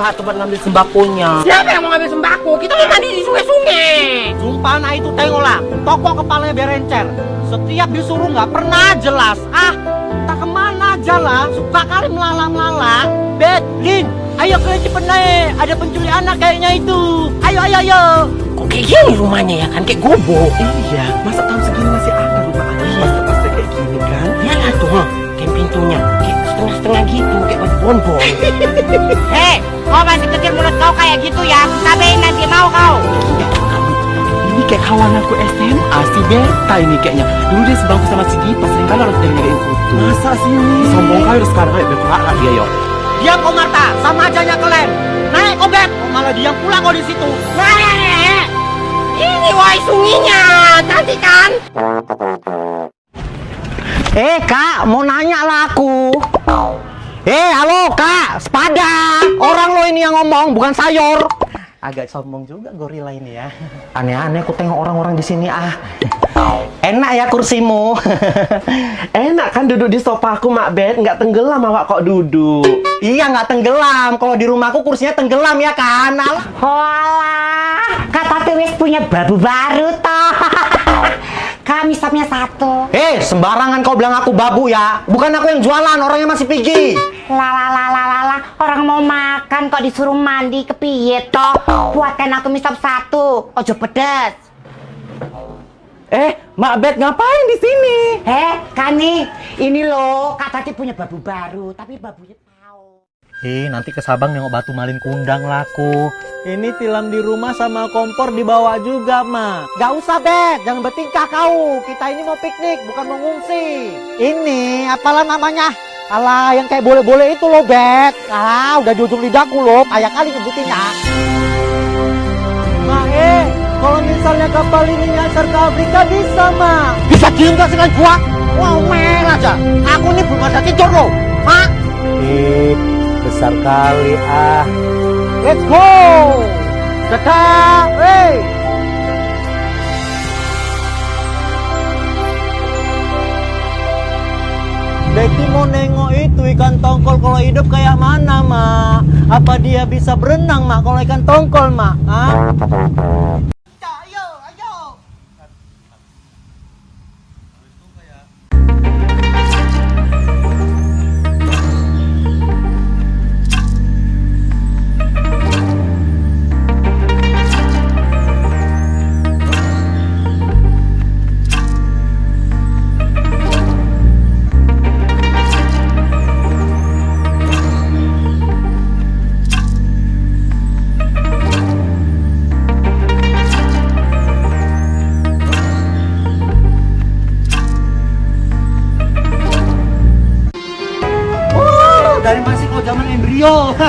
kak tempat ngambil sembakonya. Siapa yang mau ngambil sembako? Kita mau mandi di sungai-sungai. Sumpah nah itu tengoklah, toko kepalanya berencer. Setiap disuruh nggak pernah jelas. Ah, tak ke mana aja lah, suka kali melala-melala. Betlin, ayo ke cepet naik, ada penculik anak kayaknya itu. Ayo, ayo, ayo. Kok kayak gini rumahnya ya kan? Kayak gubuk. Iya, masa tahun segini masih ada kayak baju bonbon. Hei, kau masih kecil mulut kau kayak gitu ya. Sabain nanti mau kau. Ini kayak kawan aku SMA si Berta ini kayaknya Dulu dia sebangku sama si Gita Sering kali harus dari ngadain foto Masa sih ini? Sombong kali sekarang Ayo berperak dia yo Diam kau Marta, sama aja kalian. Naik kau Bet, Oh, malah diam pula kau di situ. Nah, ini woi sunginya. Cantik kan? Eh kak, mau nanya lah aku. Eh halo kak, sepada. Orang lo ini yang ngomong, bukan sayur. Agak sombong juga gorila ini ya Aneh-aneh aku tengok orang-orang di sini ah. Enak ya kursimu. Enak kan duduk di sofa aku mak Bet Nggak tenggelam awak kok duduk iya nggak tenggelam. Kalau di rumahku kursinya tenggelam ya kan. Walah, kata wis punya babu baru toh. Kami stopnya satu. Eh sembarangan kau bilang aku babu ya. Bukan aku yang jualan, orangnya masih pergi. Lala lala lala, orang mau makan kok disuruh mandi kepiye toh? Buatkan aku mie sop satu, ojo pedes. Eh mak Bet ngapain di sini? Eh, Kani, ini loh, Kak Tati punya babu baru, tapi babunya tahu. Eh nanti ke Sabang nengok batu malin kundang laku. Ini tilam di rumah sama kompor dibawa juga, Ma. Gak usah Bet, jangan bertingkah kau. Kita ini mau piknik, bukan mau ngungsi. Ini apalah namanya? Alah yang kayak boleh-boleh itu loh Bet. Ah udah di ujung lidahku loh, kayak kali nyebutinnya. Ma, eh, kalau misalnya kapal ini nyasar ke Afrika bisa, Ma. Bisa diem gak sekalian gua? Wow, mer aja. Aku ini belum ada tidur loh. Hah? Eh, besar kali ah. Let's go! Dadah! Hey! Betty mau nengok itu ikan tongkol kalau hidup kayak mana, Ma? Apa dia bisa berenang, Ma? Kalau ikan tongkol, Ma? Hah? Embrio.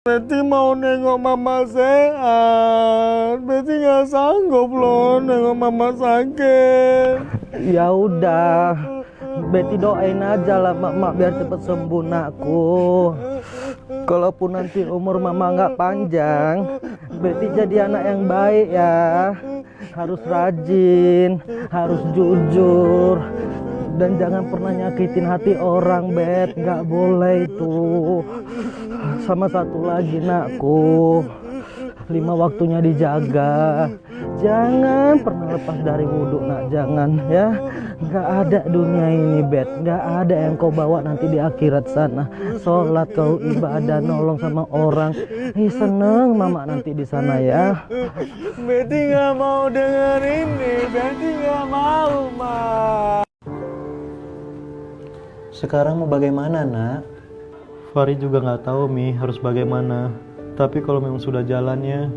Betty mau nengok mama sehat. Betty nggak sanggup loh nengok mama sakit. Ya udah Betty doain aja lah mak, mak biar cepet sembuh nakku Kalaupun nanti umur mama nggak panjang Betty jadi anak yang baik ya. Harus rajin Harus jujur Dan jangan pernah nyakitin hati orang Bet. Nggak boleh itu. Sama satu lagi nakku. Lima waktunya dijaga Jangan pernah lepas dari wudhu nak Jangan ya nggak ada dunia ini bet nggak ada yang kau bawa nanti di akhirat sana sholat kau ibadah nolong sama orang Ih, seneng mama nanti di sana ya Betty nggak mau dengar ini. Betty nggak mau, Ma. Sekarang mau bagaimana, nak? Fari juga nggak tahu, Mi, harus bagaimana. Tapi kalau memang sudah jalannya,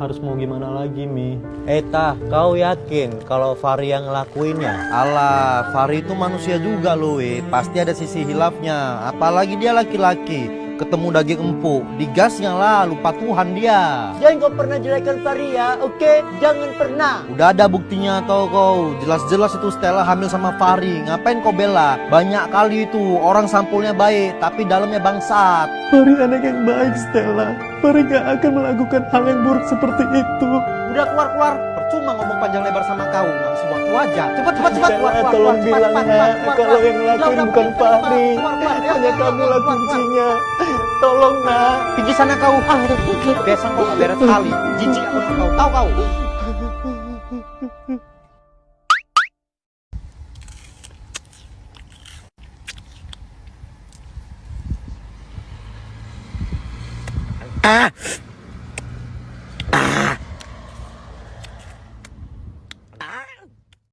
harus mau gimana lagi, Mi? Eta, kau yakin kalau Fari yang ngelakuinnya? Alah, Fari itu manusia juga loh. Pasti ada sisi hilafnya. Apalagi dia laki-laki. Ketemu daging empuk, digasnya lah, lupa Tuhan dia. Jangan kau pernah jelekkan Fahri ya, oke? Jangan pernah. Udah ada buktinya tau kau, jelas-jelas itu Stella hamil sama Fahri. Ngapain kau bela? Banyak kali itu orang sampulnya baik, tapi dalamnya bangsat. Fahri anak yang baik Stella. Fahri gak akan melakukan hal yang buruk seperti itu. Udah keluar-keluar, percuma ngomong panjang lebar sama kau, ngasih waktu aja. Cepat, cepat, cepat, keluar, keluar, tolong keluar, bilang cepat, keluar, kalau yang ngelakuin bukan Fahri. ya, Hanya ya, kamu keluar, lah keluar, keluar. kuncinya. Tolong nak. Pergi sana kau. Ah, biasa kau gak beres kali. Jijik aku kau, tahu kau. Ah,